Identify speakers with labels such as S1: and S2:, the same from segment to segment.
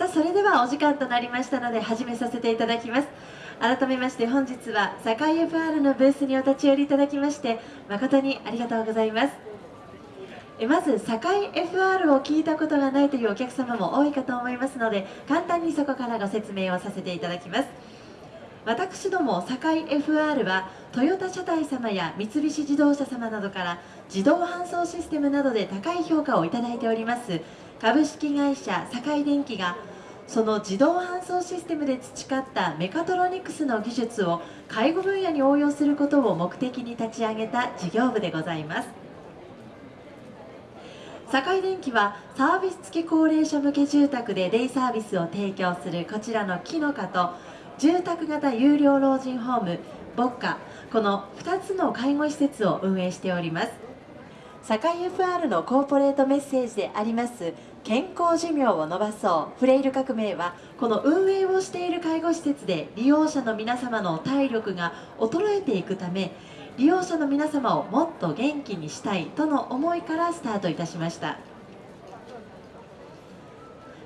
S1: さあそれではお時間となりましたので始めさせていただきます。改めまして本日は堺 FR のブースにお立ち寄りいただきまして誠にありがとうございます。えまず堺 FR を聞いたことがないというお客様も多いかと思いますので簡単にそこからご説明をさせていただきます。私ども堺 FR はトヨタ車体様や三菱自動車様などから自動搬送システムなどで高い評価をいただいております。株式会社堺電機がその自動搬送システムで培ったメカトロニクスの技術を介護分野に応用することを目的に立ち上げた事業部でございます。堺電機はサービス付き高齢者向け住宅でデイサービスを提供するこちらの木の香と住宅型有料老人ホームボッカこの2つの介護施設を運営しております。堺 FR のコーポレートメッセージであります健康寿命を伸ばそう。フレイル革命はこの運営をしている介護施設で利用者の皆様の体力が衰えていくため利用者の皆様をもっと元気にしたいとの思いからスタートいたしました。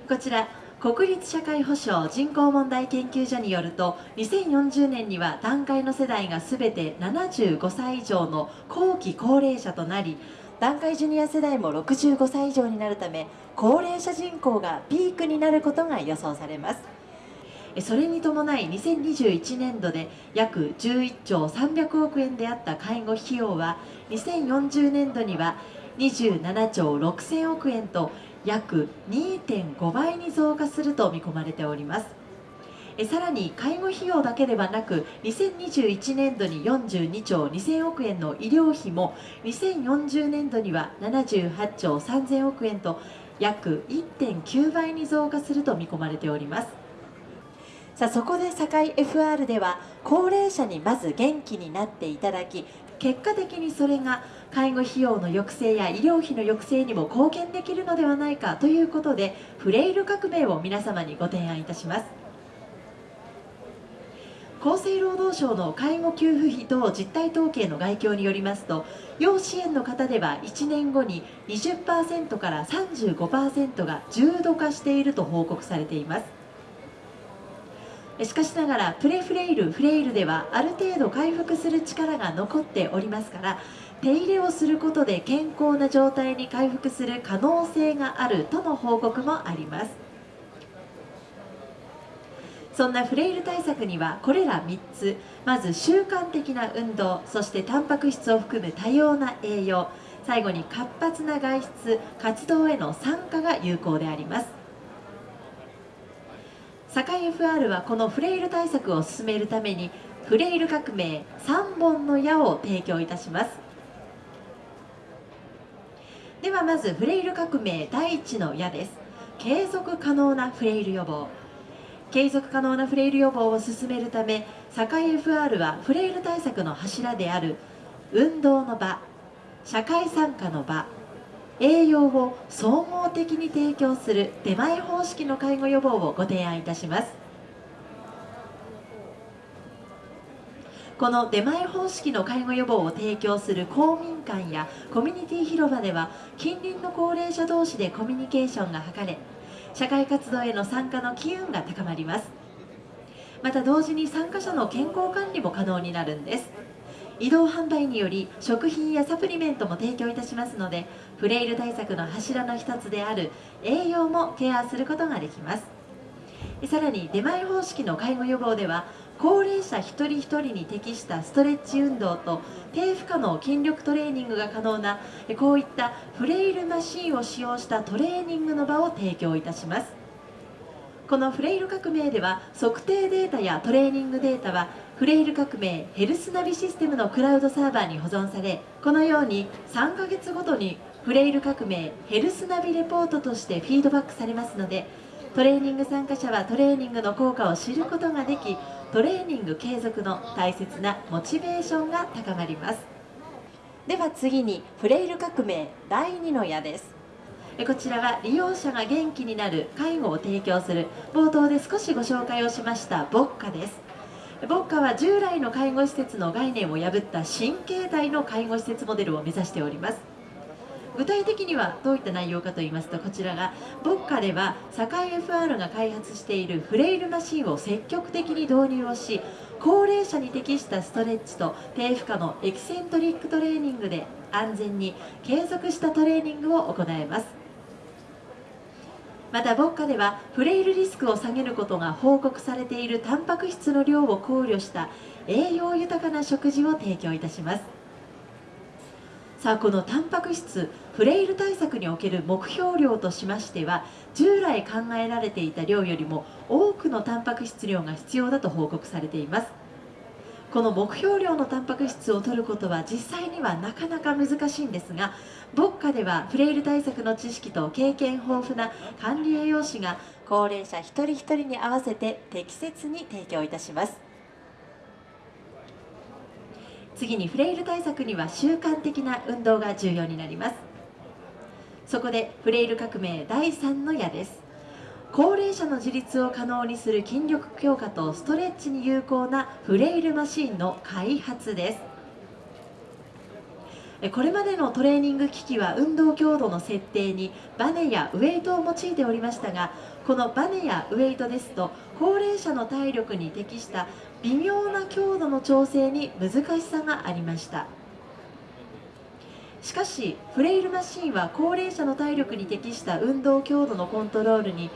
S1: こちら国立社会保障人口問題研究所によると2040年には団塊の世代が全て75歳以上の後期高齢者となり団塊ジュニア世代も65歳以上になるため高齢者人口がピークになることが予想されます。それに伴い2021年度で約11兆300億円であった介護費用は2040年度には27兆6000億円と約2.5倍に増加すると見込まれております。さらに介護費用だけではなく2021年度に42兆2000億円の医療費も2040年度には78兆3000億円と約1.9倍に増加すると見込まれております。さあそこで堺 FR では高齢者にまず元気になっていただき結果的にそれが介護費用の抑制や医療費の抑制にも貢献できるのではないかということでフレイル革命を皆様にご提案いたします。厚生労働省の介護給付費等実態統計の概況によりますと要支援の方では1年後に20%から35%が重度化していると報告されています。しかしながらプレフレイルフレイルではある程度回復する力が残っておりますから手入れをすることで健康な状態に回復する可能性があるとの報告もあります。そんなフレイル対策にはこれら3つまず習慣的な運動そしてタンパク質を含む多様な栄養最後に活発な外出活動への参加が有効であります。堺 FR はこのフレイル対策を進めるためにフレイル革命3本の矢を提供いたします。ではまずフレイル革命第1の矢です。継続可能なフレイル予防。継続可能なフレイル予防を進めるため堺 FR はフレイル対策の柱である運動の場社会参加の場栄養を総合的に提供する出前方式の介護予防をご提案いたします。この出前方式の介護予防を提供する公民館やコミュニティ広場では近隣の高齢者同士でコミュニケーションが図れ社会活動への参加の機運が高まります。また同時に参加者の健康管理も可能になるんです。移動販売により食品やサプリメントも提供いたしますのでフレイル対策の柱の一つである栄養もケアすることができます。さらに出前方式の介護予防では高齢者一人一人に適したストレッチ運動と低負荷の筋力トレーニングが可能なこういったフレイルマシンを使用したトレーニングの場を提供いたします。このフレイル革命では測定データやトレーニングデータはフレイル革命ヘルスナビシステムのクラウドサーバーに保存されこのように3ヶ月ごとにフレイル革命ヘルスナビレポートとしてフィードバックされますのでトレーニング参加者はトレーニングの効果を知ることができトレーニング継続の大切なモチベーションが高まります。では次にフレイル革命第2の矢です。こちらは利用者が元気になる介護を提供する冒頭で少しご紹介をしましたボッカです。ボッカは従来の介護施設の概念を破った新形態の介護施設モデルを目指しております。具体的にはどういった内容かと言いますとこちらが牧歌では堺 FR が開発しているフレイルマシンを積極的に導入をし高齢者に適したストレッチと低負荷のエキセントリックトレーニングで安全に継続したトレーニングを行えます。また牧歌ではフレイルリスクを下げることが報告されているタンパク質の量を考慮した栄養豊かな食事を提供いたします。さあこのタンパク質フレイル対策における目標量としましては従来考えられていた量よりも多くのタンパク質量が必要だと報告されています。この目標量のタンパク質を摂ることは実際にはなかなか難しいんですが牧歌ではフレイル対策の知識と経験豊富な管理栄養士が高齢者一人一人に合わせて適切に提供いたします。次にフレイル対策には習慣的な運動が重要になります。そこでフレイル革命第3の矢です。高齢者の自立を可能にする筋力強化とストレッチに有効なフレイルマシンの開発です。これまでのトレーニング機器は運動強度の設定にバネやウェイトを用いておりましたがこのバネやウェイトですと高齢者の体力に適した微妙な強度の調整に難しさがありました。しかしフレイルマシンは高齢者の体力に適した運動強度のコントロールに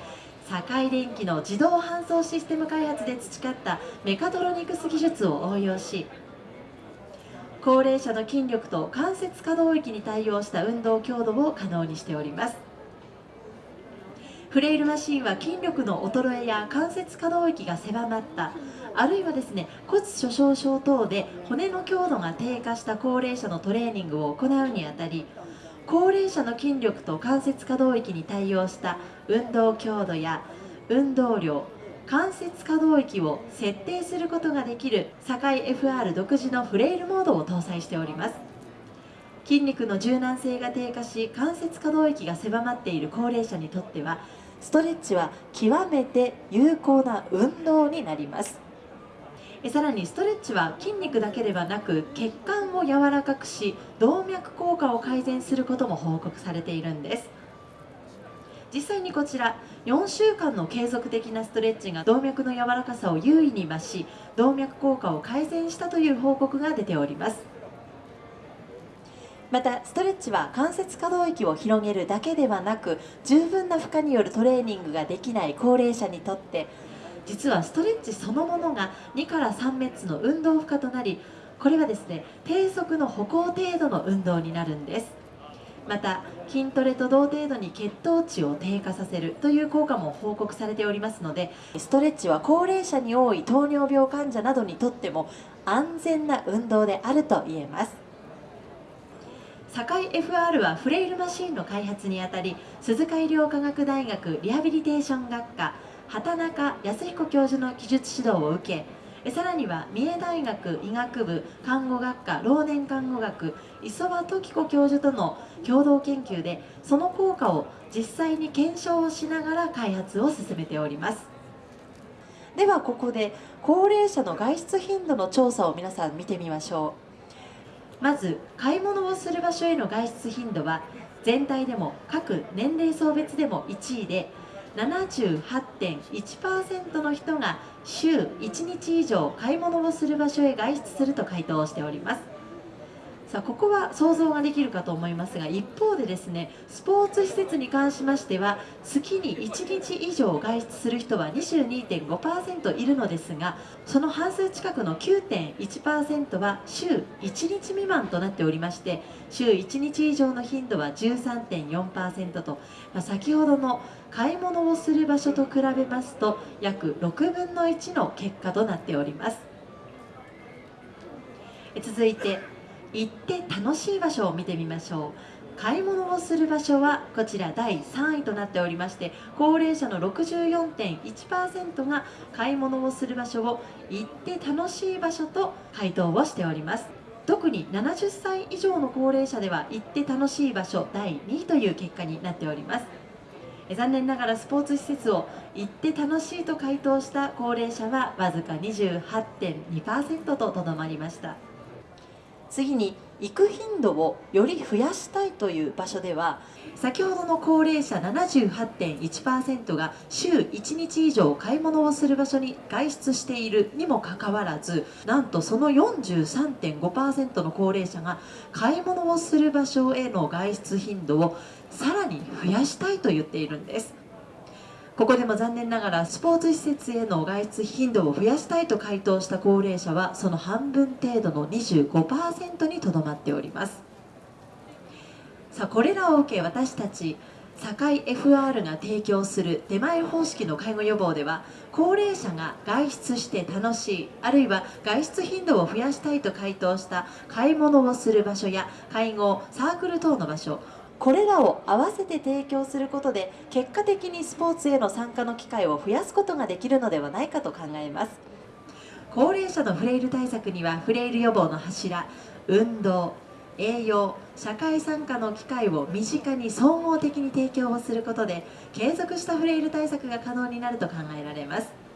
S1: 堺電機の自動搬送システム開発で培ったメカトロニクス技術を応用し高齢者の筋力と関節可動域に対応した運動強度を可能にしております。フレイルマシンは筋力の衰えや関節可動域が狭まったあるいはですね骨粗しょう症等で骨の強度が低下した高齢者のトレーニングを行うにあたり高齢者の筋力と関節可動域に対応した運動強度や運動量関節可動域を設定することができる堺 FR 独自のフレイルモードを搭載しております。筋肉の柔軟性が低下し関節可動域が狭まっている高齢者にとってはストレッチは極めて有効な運動になります。さらにストレッチは筋肉だけではなく血管を柔らかくし動脈硬化を改善することも報告されているんです。実際にこちら4週間の継続的なストレッチが動脈の柔らかさを優位に増し動脈硬化を改善したという報告が出ております。またストレッチは関節可動域を広げるだけではなく十分な負荷によるトレーニングができない高齢者にとって実はストレッチそのものが2から3メッツの運動負荷となりこれはですね低速の歩行程度の運動になるんです。また筋トレと同程度に血糖値を低下させるという効果も報告されておりますのでストレッチは高齢者に多い糖尿病患者などにとっても安全な運動であると言えます。堺 FR はフレイルマシンの開発にあたり鈴鹿医療科学大学リハビリテーション学科畑中康彦教授の技術指導を受けさらには三重大学医学部看護学科老年看護学磯場時子教授との共同研究でその効果を実際に検証をしながら開発を進めております。ではここで高齢者の外出頻度の調査を皆さん見てみましょう。まず買い物をする場所への外出頻度は全体でも各年齢層別でも1位で78.1%の人が週1日以上買い物をする場所へ外出すると回答しております。さあここは想像ができるかと思いますが一方でですねスポーツ施設に関しましては月に1日以上外出する人は22.5%いるのですがその半数近くの9.1%は週1日未満となっておりまして週1日以上の頻度は13.4%と、まあ、先ほどの買い物をする場所と比べますと約6分の1の結果となっております。続いて行って楽しい場所を見てみましょう。買い物をする場所はこちら第3位となっておりまして高齢者の64.1%が買い物をする場所を行って楽しい場所と回答をしております。特に70歳以上の高齢者では行って楽しい場所第2位という結果になっております。残念ながらスポーツ施設を行って楽しいと回答した高齢者はわずか28.2%ととどまりました。次に行く頻度をより増やしたいという場所では先ほどの高齢者78.1%が週1日以上買い物をする場所に外出しているにもかかわらずなんとその43.5%の高齢者が買い物をする場所への外出頻度をさらに増やしたいと言っているんです。ここでも残念ながらスポーツ施設への外出頻度を増やしたいと回答した高齢者はその半分程度の25%にとどまっております。さあこれらを受け私たち堺 FR が提供する出前方式の介護予防では高齢者が外出して楽しいあるいは外出頻度を増やしたいと回答した買い物をする場所や介護サークル等の場所これらを合わせて提供することで結果的にスポーツへの参加の機会を増やすことができるのではないかと考えます。高齢者のフレイル対策にはフレイル予防の柱運動栄養社会参加の機会を身近に総合的に提供をすることで継続したフレイル対策が可能になると考えられます。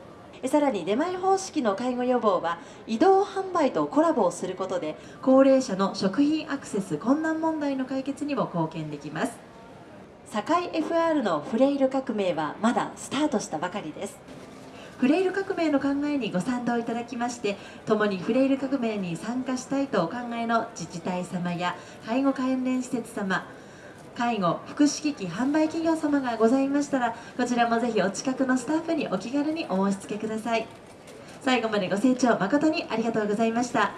S1: さらに出前方式の介護予防は移動販売とコラボをすることで高齢者の食品アクセス困難問題の解決にも貢献できます。堺 FR のフレイル革命はまだスタートしたばかりです。フレイル革命の考えにご賛同いただきまして共にフレイル革命に参加したいとお考えの自治体様や介護関連施設様介護福祉機器販売企業様がございましたらこちらもぜひお近くのスタッフにお気軽にお申し付けください。最後までご清聴誠にありがとうございました。